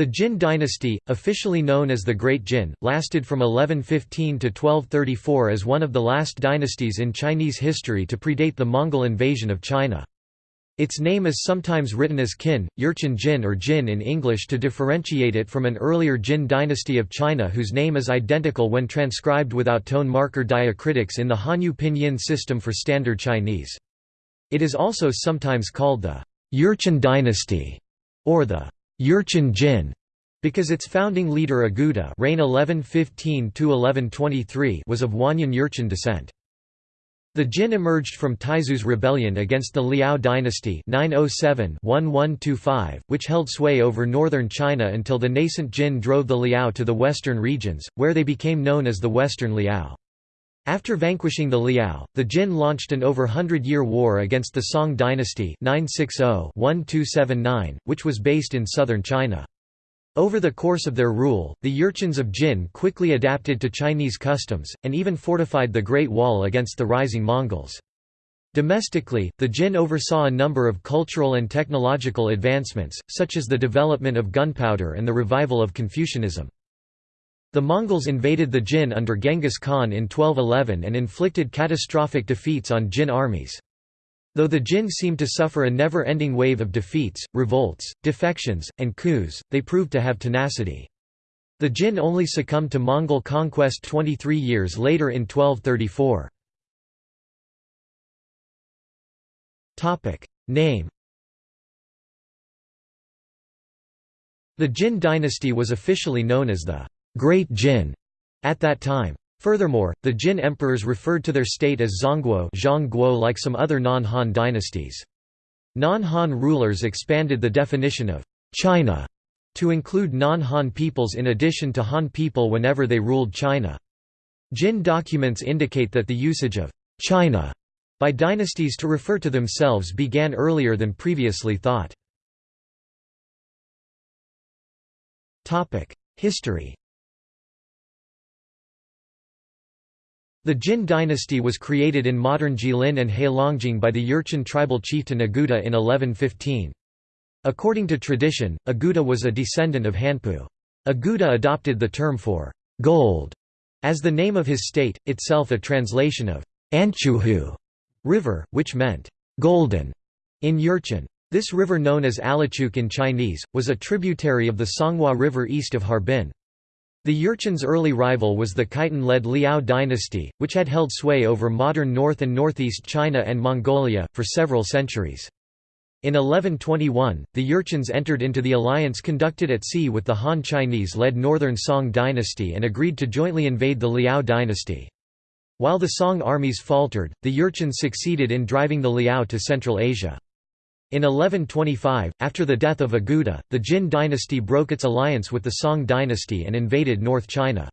The Jin dynasty, officially known as the Great Jin, lasted from 1115 to 1234 as one of the last dynasties in Chinese history to predate the Mongol invasion of China. Its name is sometimes written as Qin, Jurchen Jin or Jin in English to differentiate it from an earlier Jin dynasty of China whose name is identical when transcribed without tone marker diacritics in the Hanyu pinyin system for Standard Chinese. It is also sometimes called the Jurchen dynasty or the Jurchen Jin, because its founding leader Aguda reign 1115 was of Wanyan Jurchen descent. The Jin emerged from Taizu's rebellion against the Liao dynasty 907-1125, which held sway over northern China until the nascent Jin drove the Liao to the western regions, where they became known as the Western Liao. After vanquishing the Liao, the Jin launched an over hundred-year war against the Song dynasty 960-1279, which was based in southern China. Over the course of their rule, the Jurchens of Jin quickly adapted to Chinese customs, and even fortified the Great Wall against the rising Mongols. Domestically, the Jin oversaw a number of cultural and technological advancements, such as the development of gunpowder and the revival of Confucianism. The Mongols invaded the Jin under Genghis Khan in 1211 and inflicted catastrophic defeats on Jin armies. Though the Jin seemed to suffer a never-ending wave of defeats, revolts, defections, and coups, they proved to have tenacity. The Jin only succumbed to Mongol conquest 23 years later in 1234. Name The Jin dynasty was officially known as the Great Jin at that time. Furthermore, the Jin emperors referred to their state as Zhongguo like some other non-Han dynasties. Non-Han rulers expanded the definition of China to include non-Han peoples in addition to Han people whenever they ruled China. Jin documents indicate that the usage of China by dynasties to refer to themselves began earlier than previously thought. History The Jin dynasty was created in modern Jilin and Heilongjiang by the Jurchen tribal chieftain Aguda in 1115. According to tradition, Aguda was a descendant of Hanpu. Aguda adopted the term for gold as the name of his state, itself a translation of Anchuhu river, which meant golden in Jurchen. This river known as Alachuk in Chinese, was a tributary of the Songhua River east of Harbin. The Jurchen's early rival was the Khitan-led Liao dynasty, which had held sway over modern north and northeast China and Mongolia, for several centuries. In 1121, the Jurchens entered into the alliance conducted at sea with the Han Chinese-led northern Song dynasty and agreed to jointly invade the Liao dynasty. While the Song armies faltered, the Jurchens succeeded in driving the Liao to Central Asia. In 1125, after the death of Aguda, the Jin dynasty broke its alliance with the Song dynasty and invaded North China.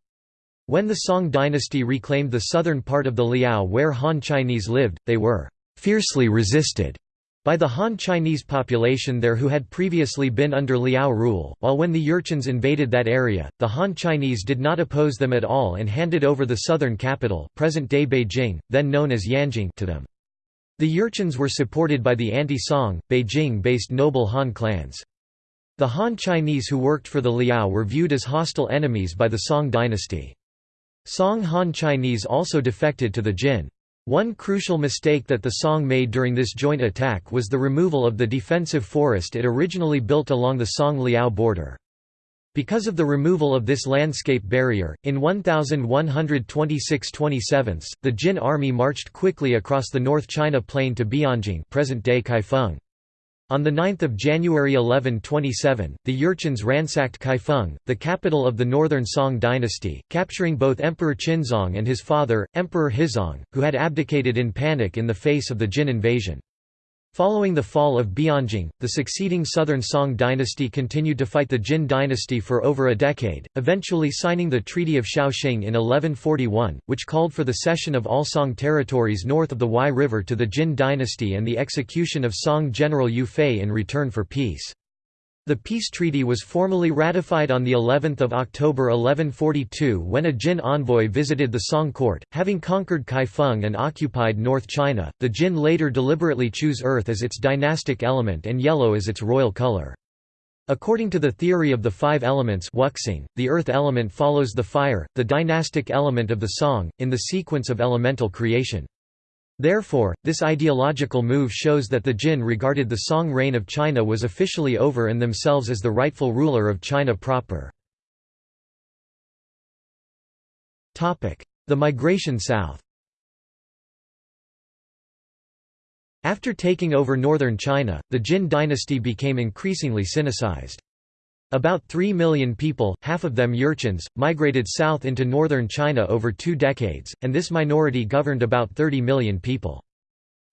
When the Song dynasty reclaimed the southern part of the Liao where Han Chinese lived, they were «fiercely resisted» by the Han Chinese population there who had previously been under Liao rule, while when the Jurchens invaded that area, the Han Chinese did not oppose them at all and handed over the southern capital present-day Beijing, then known as Yanjing to them. The Jurchens were supported by the anti-Song, Beijing-based noble Han clans. The Han Chinese who worked for the Liao were viewed as hostile enemies by the Song dynasty. Song Han Chinese also defected to the Jin. One crucial mistake that the Song made during this joint attack was the removal of the defensive forest it originally built along the Song-Liao border. Because of the removal of this landscape barrier, in 1126–27, the Jin army marched quickly across the North China Plain to Bianjing present-day Kaifeng. On 9 January 1127, the Jurchens ransacked Kaifeng, the capital of the northern Song dynasty, capturing both Emperor Qinzong and his father, Emperor Huizong, who had abdicated in panic in the face of the Jin invasion. Following the fall of Bianjing, the succeeding Southern Song dynasty continued to fight the Jin dynasty for over a decade, eventually signing the Treaty of Shaoxing in 1141, which called for the cession of all Song territories north of the Huai River to the Jin dynasty and the execution of Song general Yue Fei in return for peace. The peace treaty was formally ratified on the 11th of October 1142 when a Jin envoy visited the Song court, having conquered Kaifeng and occupied North China. The Jin later deliberately choose earth as its dynastic element and yellow as its royal color. According to the theory of the five elements wuxing, the earth element follows the fire, the dynastic element of the song, in the sequence of elemental creation. Therefore, this ideological move shows that the Jin regarded the Song reign of China was officially over and themselves as the rightful ruler of China proper. The migration south After taking over northern China, the Jin dynasty became increasingly Sinicized. About 3 million people, half of them Jurchens, migrated south into northern China over two decades, and this minority governed about 30 million people.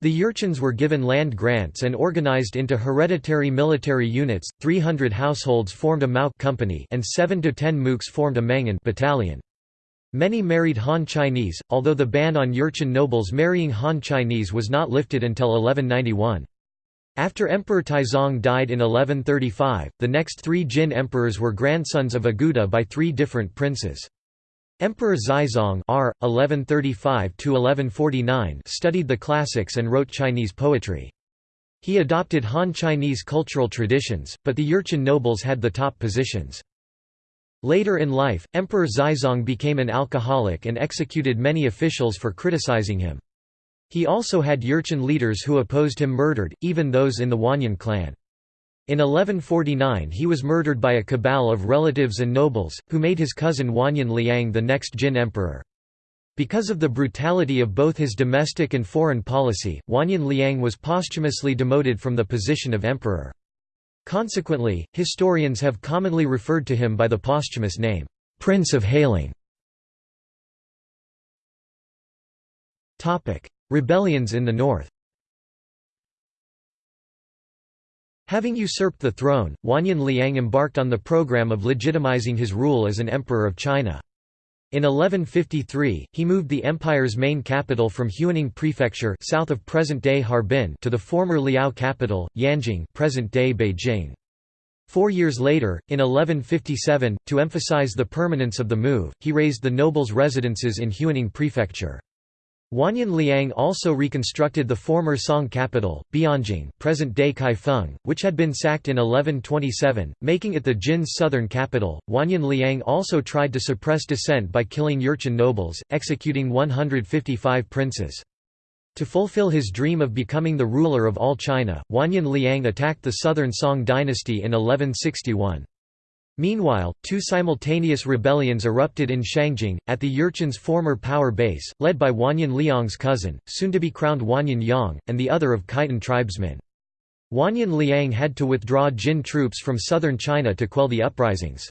The Jurchens were given land grants and organized into hereditary military units, 300 households formed a Mao company and 7 to 10 mooks formed a Mangan battalion. Many married Han Chinese, although the ban on Jurchen nobles marrying Han Chinese was not lifted until 1191. After Emperor Taizong died in 1135, the next three Jin emperors were grandsons of Aguda by three different princes. Emperor Xizong R. 1135 studied the classics and wrote Chinese poetry. He adopted Han Chinese cultural traditions, but the Jurchen nobles had the top positions. Later in life, Emperor Xizong became an alcoholic and executed many officials for criticizing him. He also had Jurchen leaders who opposed him murdered, even those in the Wanyan clan. In 1149 he was murdered by a cabal of relatives and nobles, who made his cousin Wanyan Liang the next Jin emperor. Because of the brutality of both his domestic and foreign policy, Wanyan Liang was posthumously demoted from the position of emperor. Consequently, historians have commonly referred to him by the posthumous name, Prince of Hailing. Rebellions in the north Having usurped the throne, Wanyan Liang embarked on the program of legitimizing his rule as an emperor of China. In 1153, he moved the empire's main capital from Huining Prefecture south of present-day Harbin to the former Liao capital, Yanjing present-day Beijing. Four years later, in 1157, to emphasize the permanence of the move, he raised the nobles' residences in Huining Prefecture. Wanyan Liang also reconstructed the former Song capital, Bianjing present-day Kaifeng, which had been sacked in 1127, making it the Jin's southern capital. Wanyan Liang also tried to suppress dissent by killing Jurchen nobles, executing 155 princes. To fulfill his dream of becoming the ruler of all China, Wanyan Liang attacked the southern Song dynasty in 1161. Meanwhile, two simultaneous rebellions erupted in Shangjing, at the Jurchen's former power base, led by Wanyan Liang's cousin, soon-to-be crowned Wanyan Yang, and the other of Khitan tribesmen. Wanyan Liang had to withdraw Jin troops from southern China to quell the uprisings.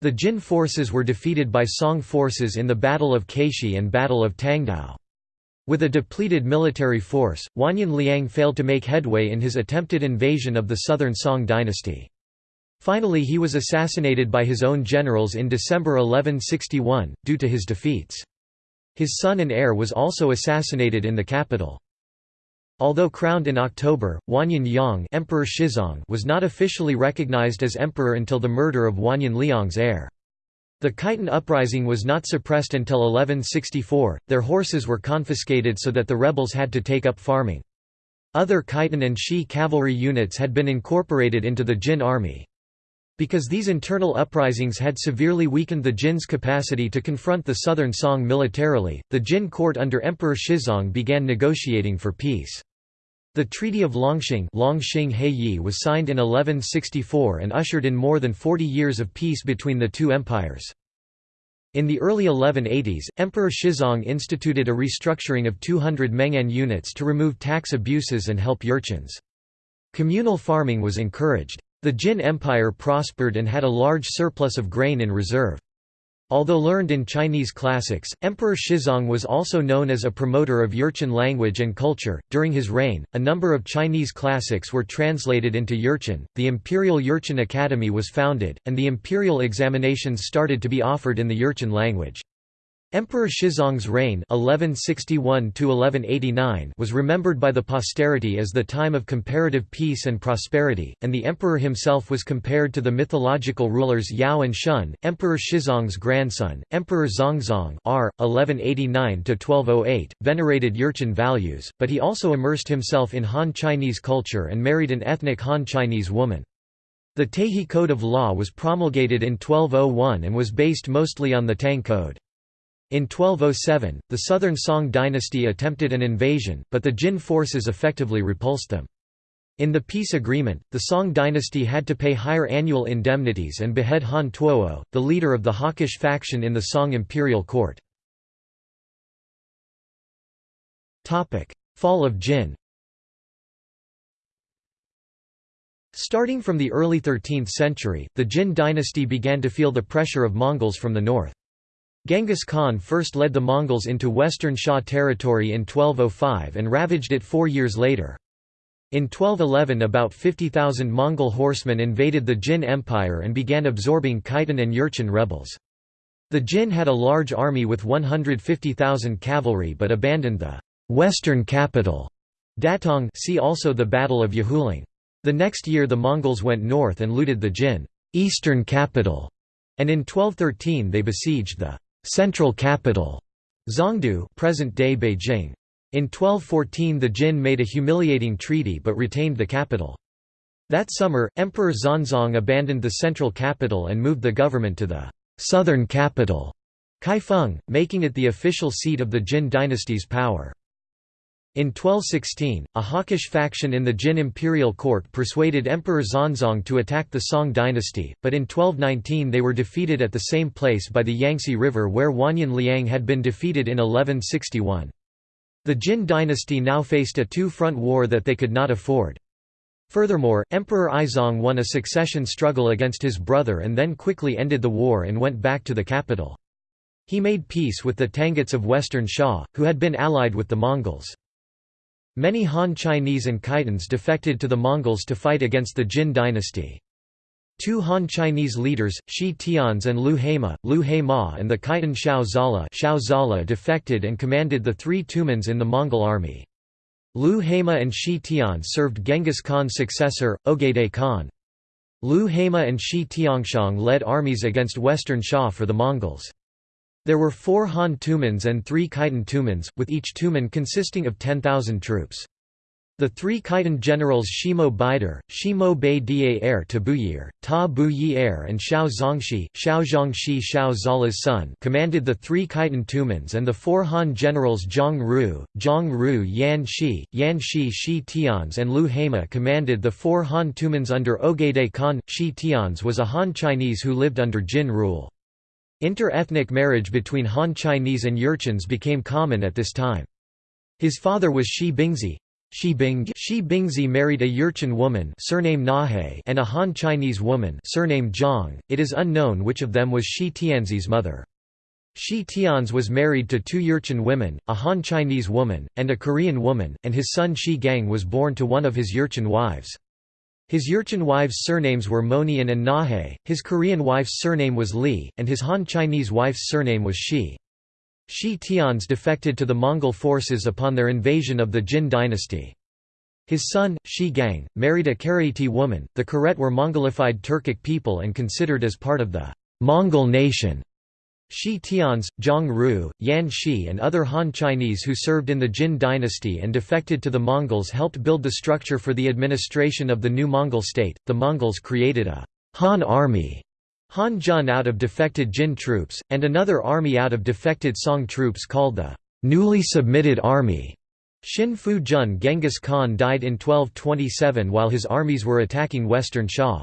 The Jin forces were defeated by Song forces in the Battle of Caishi and Battle of Tangdao. With a depleted military force, Wanyan Liang failed to make headway in his attempted invasion of the southern Song dynasty. Finally he was assassinated by his own generals in December 1161, due to his defeats. His son and heir was also assassinated in the capital. Although crowned in October, Wanyan Yang Emperor Shizong was not officially recognized as emperor until the murder of Wanyan Liang's heir. The Khitan uprising was not suppressed until 1164, their horses were confiscated so that the rebels had to take up farming. Other Khitan and Xi cavalry units had been incorporated into the Jin army. Because these internal uprisings had severely weakened the Jin's capacity to confront the southern Song militarily, the Jin court under Emperor Shizong began negotiating for peace. The Treaty of Longxing was signed in 1164 and ushered in more than 40 years of peace between the two empires. In the early 1180s, Emperor Shizong instituted a restructuring of 200 Mengan units to remove tax abuses and help Jurchens. Communal farming was encouraged. The Jin Empire prospered and had a large surplus of grain in reserve. Although learned in Chinese classics, Emperor Shizong was also known as a promoter of Jurchen language and culture. During his reign, a number of Chinese classics were translated into Jurchen, the Imperial Jurchen Academy was founded, and the imperial examinations started to be offered in the Jurchen language. Emperor Shizong's reign (1161–1189) was remembered by the posterity as the time of comparative peace and prosperity, and the emperor himself was compared to the mythological rulers Yao and Shun. Emperor Shizong's grandson, Emperor Zhangzong r. 1189–1208, venerated Jurchen values, but he also immersed himself in Han Chinese culture and married an ethnic Han Chinese woman. The Taiji Code of Law was promulgated in 1201 and was based mostly on the Tang Code. In 1207, the southern Song dynasty attempted an invasion, but the Jin forces effectively repulsed them. In the peace agreement, the Song dynasty had to pay higher annual indemnities and behead Han Tuo, the leader of the hawkish faction in the Song imperial court. Fall of Jin Starting from the early 13th century, the Jin dynasty began to feel the pressure of Mongols from the north. Genghis Khan first led the Mongols into western Xia territory in 1205 and ravaged it four years later. In 1211 about 50,000 Mongol horsemen invaded the Jin Empire and began absorbing Khitan and Jurchen rebels. The Jin had a large army with 150,000 cavalry but abandoned the western capital Datong see also the Battle of Yehuling. The next year the Mongols went north and looted the Jin eastern capital, and in 1213 they besieged the central capital, Zhongdu present-day Beijing. In 1214 the Jin made a humiliating treaty but retained the capital. That summer, Emperor Xuanzong abandoned the central capital and moved the government to the southern capital, Kaifeng, making it the official seat of the Jin dynasty's power. In 1216, a hawkish faction in the Jin imperial court persuaded Emperor Xuanzong to attack the Song dynasty, but in 1219 they were defeated at the same place by the Yangtze River where Wanyan Liang had been defeated in 1161. The Jin dynasty now faced a two-front war that they could not afford. Furthermore, Emperor Aizong won a succession struggle against his brother and then quickly ended the war and went back to the capital. He made peace with the Tanguts of western Xia, who had been allied with the Mongols. Many Han Chinese and Khitans defected to the Mongols to fight against the Jin dynasty. Two Han Chinese leaders, Shi Tianze and Lu Heima, Lu Heima and the Khitan Xiao Zala, Xiao Zala defected and commanded the three Tumans in the Mongol army. Lu Heima and Shi Tian served Genghis Khan's successor, Ogedei Khan. Lu Heima and Shi Tianxiang led armies against western Xia for the Mongols. There were four Han Tumans and three Khitan Tumans, with each Tuman consisting of 10,000 troops. The three Khitan generals Shimo Baidir, Shimo Bei Dar Tabuyir, Ta Bu Er and Xiao Zongxi, Xiao Zhongxi Xiao Zala's son commanded the three Khitan Tumans and the four Han generals Zhang Ru, Zhang Ru Yan Shi, Yan Shi Shi Tianze and Lu Hema commanded the four Han Tumans under Ogedei Khan. Shi Tianze was a Han Chinese who lived under Jin rule. Inter-ethnic marriage between Han Chinese and Jurchens became common at this time. His father was Shi Bingzhi. Shi, Bing Shi Bingzhi married a Jurchen woman surname Nahe and a Han Chinese woman surname Zhang. It is unknown which of them was Shi Tianze's mother. Shi Tianze was married to two Jurchen women, a Han Chinese woman, and a Korean woman, and his son Shi Gang was born to one of his Jurchen wives. His Jurchen wives' surnames were Monian and Nahe, his Korean wife's surname was Li, and his Han Chinese wife's surname was Shi. Shi Tianze defected to the Mongol forces upon their invasion of the Jin dynasty. His son, Shi Gang, married a Karaiti woman. The Karet were Mongolified Turkic people and considered as part of the Mongol nation. Shi Tianze, Zhang Ru, Yan Shi and other Han Chinese who served in the Jin dynasty and defected to the Mongols helped build the structure for the administration of the new Mongol state. The Mongols created a Han army Han Jun out of defected Jin troops, and another army out of defected Song troops called the newly submitted army. Shin Fu Jun Genghis Khan died in 1227 while his armies were attacking western Xia.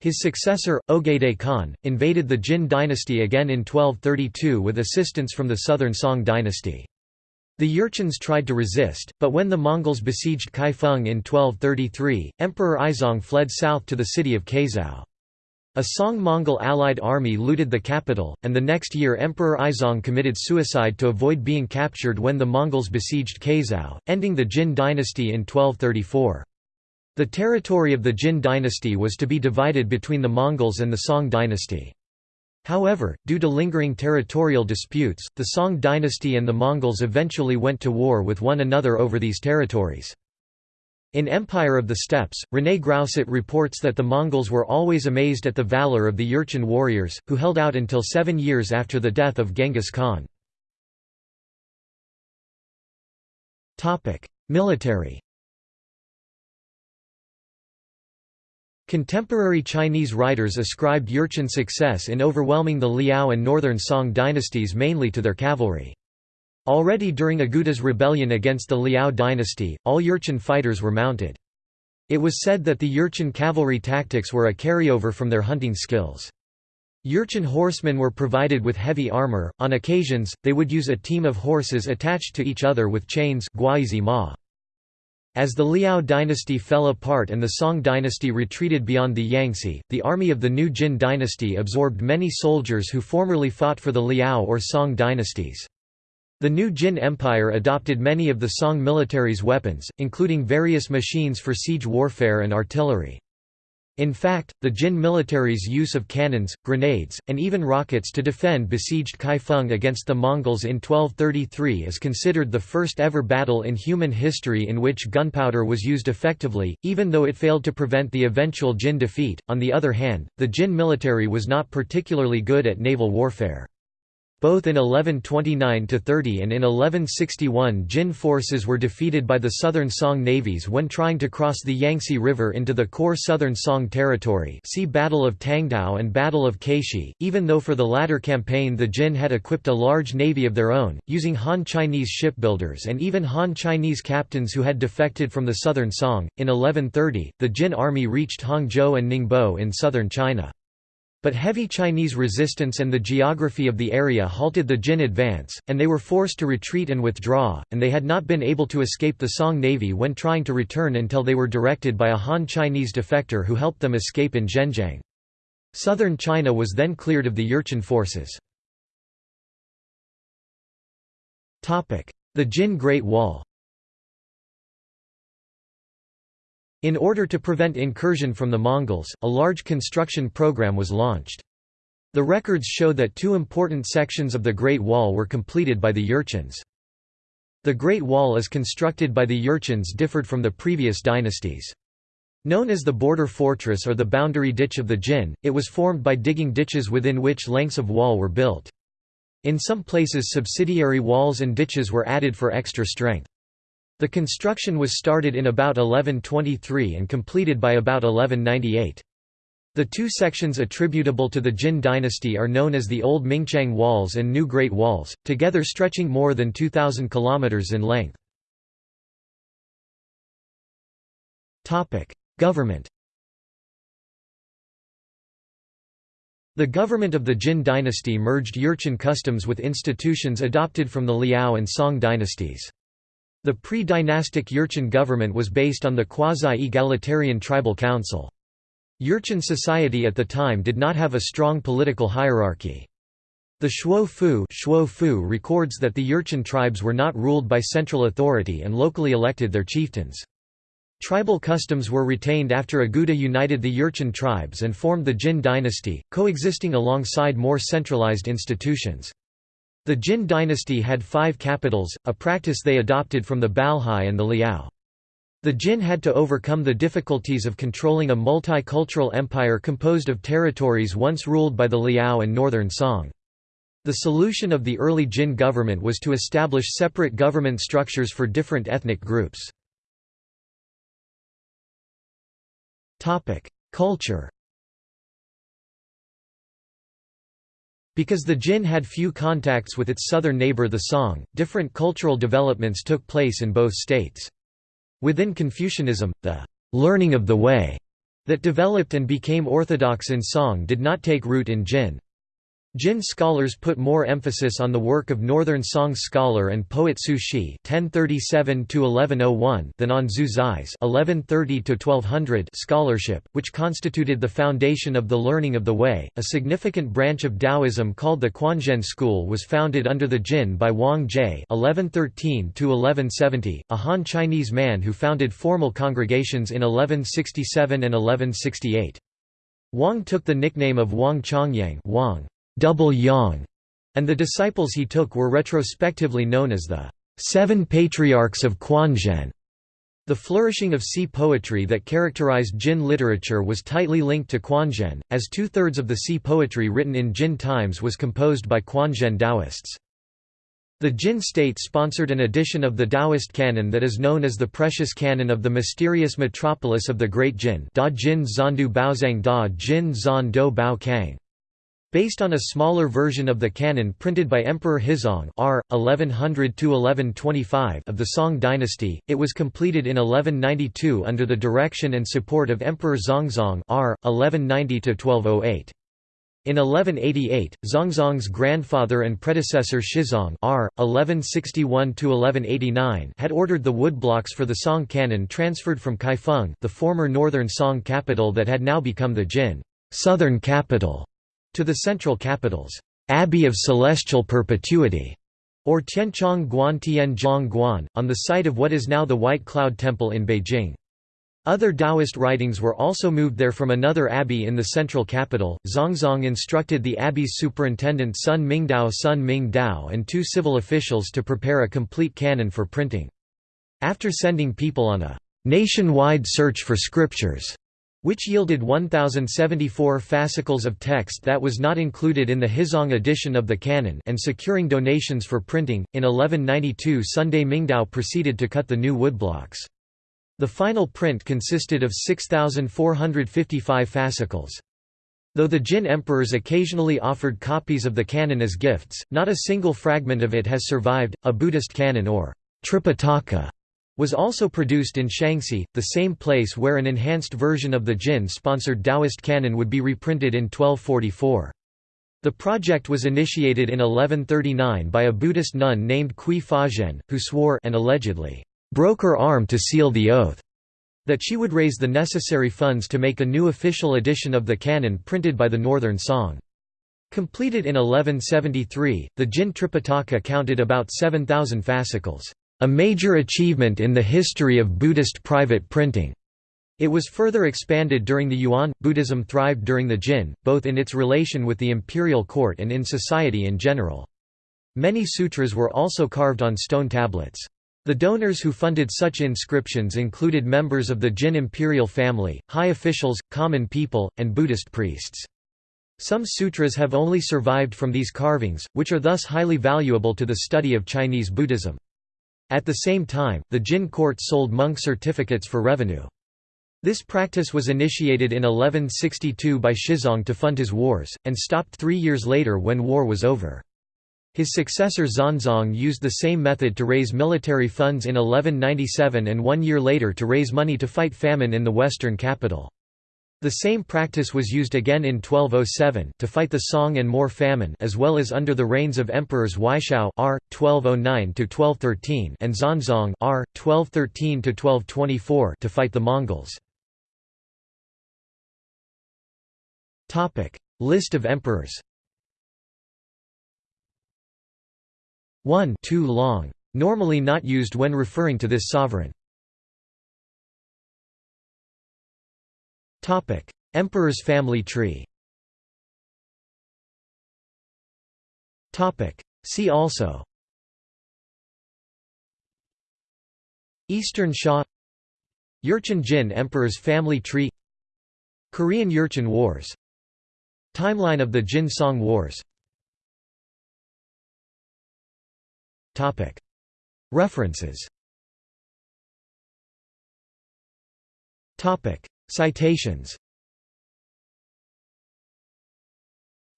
His successor, Ogedei Khan, invaded the Jin dynasty again in 1232 with assistance from the southern Song dynasty. The Jurchens tried to resist, but when the Mongols besieged Kaifeng in 1233, Emperor Aizong fled south to the city of Caizhou. A Song-Mongol allied army looted the capital, and the next year Emperor Aizong committed suicide to avoid being captured when the Mongols besieged Caizhou, ending the Jin dynasty in 1234. The territory of the Jin dynasty was to be divided between the Mongols and the Song dynasty. However, due to lingering territorial disputes, the Song dynasty and the Mongols eventually went to war with one another over these territories. In Empire of the Steppes, René Grousset reports that the Mongols were always amazed at the valor of the Jurchen warriors, who held out until seven years after the death of Genghis Khan. Military Contemporary Chinese writers ascribed Jurchen's success in overwhelming the Liao and Northern Song dynasties mainly to their cavalry. Already during Aguda's rebellion against the Liao dynasty, all Jurchen fighters were mounted. It was said that the Jurchen cavalry tactics were a carryover from their hunting skills. Jurchen horsemen were provided with heavy armor, on occasions, they would use a team of horses attached to each other with chains as the Liao dynasty fell apart and the Song dynasty retreated beyond the Yangtze, the army of the new Jin dynasty absorbed many soldiers who formerly fought for the Liao or Song dynasties. The new Jin Empire adopted many of the Song military's weapons, including various machines for siege warfare and artillery. In fact, the Jin military's use of cannons, grenades, and even rockets to defend besieged Kaifeng against the Mongols in 1233 is considered the first ever battle in human history in which gunpowder was used effectively, even though it failed to prevent the eventual Jin defeat. On the other hand, the Jin military was not particularly good at naval warfare. Both in 1129–30 and in 1161 Jin forces were defeated by the Southern Song navies when trying to cross the Yangtze River into the core Southern Song territory see Battle of Tangdao and Battle of Caishi, even though for the latter campaign the Jin had equipped a large navy of their own, using Han Chinese shipbuilders and even Han Chinese captains who had defected from the Southern Song. In 1130, the Jin army reached Hangzhou and Ningbo in southern China. But heavy Chinese resistance and the geography of the area halted the Jin advance, and they were forced to retreat and withdraw, and they had not been able to escape the Song navy when trying to return until they were directed by a Han Chinese defector who helped them escape in Zhenjiang. Southern China was then cleared of the Jurchen forces. The Jin Great Wall In order to prevent incursion from the Mongols, a large construction program was launched. The records show that two important sections of the Great Wall were completed by the Jurchens. The Great Wall as constructed by the Jurchens differed from the previous dynasties. Known as the border fortress or the boundary ditch of the Jin, it was formed by digging ditches within which lengths of wall were built. In some places subsidiary walls and ditches were added for extra strength. The construction was started in about 1123 and completed by about 1198. The two sections attributable to the Jin dynasty are known as the Old Mingqiang Walls and New Great Walls, together stretching more than 2,000 km in length. Government The government of the Jin dynasty merged Jurchen customs with institutions adopted from the Liao and Song dynasties. The pre-dynastic Jurchen government was based on the quasi-egalitarian tribal council. Jurchen society at the time did not have a strong political hierarchy. The Shuo Fu, Shuo Fu records that the Jurchen tribes were not ruled by central authority and locally elected their chieftains. Tribal customs were retained after Aguda united the Jurchen tribes and formed the Jin dynasty, coexisting alongside more centralized institutions. The Jin dynasty had five capitals, a practice they adopted from the Balhae and the Liao. The Jin had to overcome the difficulties of controlling a multicultural empire composed of territories once ruled by the Liao and Northern Song. The solution of the early Jin government was to establish separate government structures for different ethnic groups. Culture Because the Jin had few contacts with its southern neighbor the Song, different cultural developments took place in both states. Within Confucianism, the «learning of the way» that developed and became orthodox in Song did not take root in Jin. Jin scholars put more emphasis on the work of Northern Song scholar and poet Su Shi (1037–1101) than on Zhu Zai's (1130–1200) scholarship, which constituted the foundation of the learning of the Way. A significant branch of Taoism called the Quanzhen school was founded under the Jin by Wang Jie (1113–1170), a Han Chinese man who founded formal congregations in 1167 and 1168. Wang took the nickname of Wang Chongyang. Wang double yang, and the disciples he took were retrospectively known as the Seven Patriarchs of Quanzhen. The flourishing of Si poetry that characterized Jin literature was tightly linked to Quanzhen, as two-thirds of the Si poetry written in Jin times was composed by Quanzhen Taoists. The Jin state sponsored an edition of the Taoist canon that is known as the Precious Canon of the Mysterious Metropolis of the Great Jin da Jin Zandu Baozang da Jin Zan Do Bao Kang. Based on a smaller version of the canon printed by Emperor Huizong R. 1100–1125 of the Song dynasty, it was completed in 1192 under the direction and support of Emperor Zhangzong R. 1190–1208. In 1188, Zhangzong's grandfather and predecessor Shizong R. 1161 had ordered the woodblocks for the Song canon transferred from Kaifeng the former northern Song capital that had now become the Jin southern capital, to the central capital's Abbey of Celestial Perpetuity, or Tianchong Guan Tianzhong Guan, on the site of what is now the White Cloud Temple in Beijing. Other Taoist writings were also moved there from another abbey in the central capital. Zhangzong instructed the abbey's superintendent Sun Mingdao Sun Mingdao and two civil officials to prepare a complete canon for printing. After sending people on a nationwide search for scriptures, which yielded 1,074 fascicles of text that was not included in the Huizong edition of the canon and securing donations for printing, in 1192 Sun Mingdao proceeded to cut the new woodblocks. The final print consisted of 6,455 fascicles. Though the Jin emperors occasionally offered copies of the canon as gifts, not a single fragment of it has survived. A Buddhist canon or Tripitaka was also produced in Shaanxi, the same place where an enhanced version of the Jin-sponsored Taoist canon would be reprinted in 1244. The project was initiated in 1139 by a Buddhist nun named Cui Fazhen, who swore and allegedly broke her arm to seal the oath that she would raise the necessary funds to make a new official edition of the canon printed by the Northern Song. Completed in 1173, the Jin Tripitaka counted about 7,000 fascicles, a major achievement in the history of Buddhist private printing. It was further expanded during the Yuan. Buddhism thrived during the Jin, both in its relation with the imperial court and in society in general. Many sutras were also carved on stone tablets. The donors who funded such inscriptions included members of the Jin imperial family, high officials, common people, and Buddhist priests. Some sutras have only survived from these carvings, which are thus highly valuable to the study of Chinese Buddhism. At the same time, the Jin court sold monk certificates for revenue. This practice was initiated in 1162 by Shizong to fund his wars, and stopped three years later when war was over. His successor Xuanzong used the same method to raise military funds in 1197 and one year later to raise money to fight famine in the western capital. The same practice was used again in 1207 to fight the Song and more famine as well as under the reigns of emperors Weishao R 1209 to 1213 and Xuanzong R 1213 to 1224 to fight the Mongols. Topic: List of emperors 1 too long. Normally not used when referring to this sovereign. Emperor's family tree. See also. Eastern Xia Jurchen Jin Emperor's family tree. Korean Jurchen Wars. Timeline of the Jin Song Wars References Citations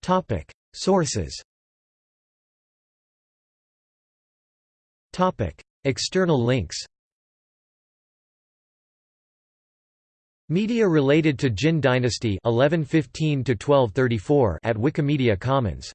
Topic. Sources Topic. External links Media related to Jin dynasty 1115 at Wikimedia Commons